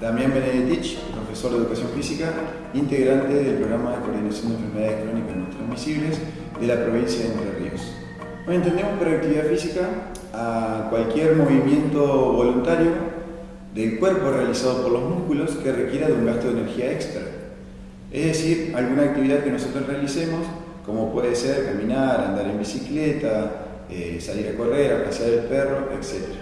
Damián Benedetich, profesor de Educación Física, integrante del programa de coordinación de enfermedades crónicas no transmisibles de la provincia de Entre Ríos. Hoy entendemos por actividad física a cualquier movimiento voluntario del cuerpo realizado por los músculos que requiera de un gasto de energía extra. Es decir, alguna actividad que nosotros realicemos, como puede ser caminar, andar en bicicleta, eh, salir a correr, a pasear el perro, etc.